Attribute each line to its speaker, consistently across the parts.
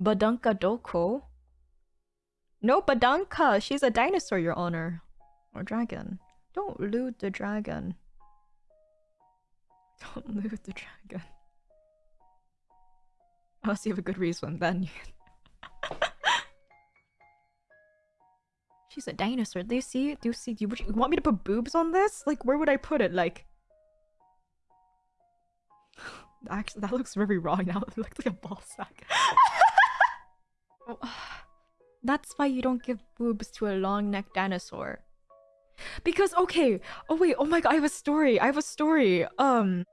Speaker 1: Badanka Doko? No, Badanka! She's a dinosaur, your honor. Or dragon. Don't loot the dragon. Don't loot the dragon. Unless you have a good reason, then She's a dinosaur. Do you see? Do you see? Do you, you want me to put boobs on this? Like, where would I put it? Like... Actually, that looks very wrong now. It looks like a ball sack. That's why you don't give boobs to a long necked dinosaur. Because okay, oh wait, oh my god, I have a story. I have a story. Um,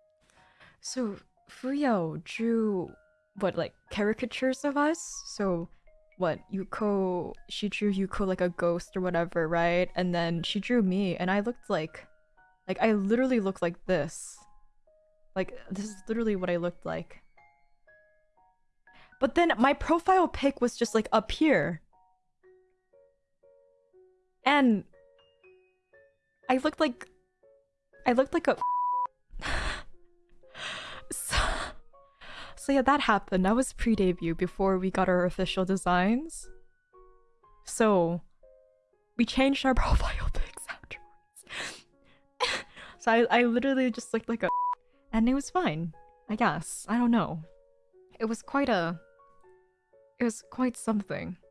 Speaker 1: so Fuyao drew what like caricatures of us. So what Yuko, she drew Yuko like a ghost or whatever, right? And then she drew me, and I looked like, like I literally looked like this. Like this is literally what I looked like. But then my profile pic was just like up here. And I looked like I looked like a so, so yeah, that happened. That was pre-debut before we got our official designs. So we changed our profile pics afterwards. so I, I literally just looked like a and it was fine. I guess. I don't know. It was quite a it was quite something.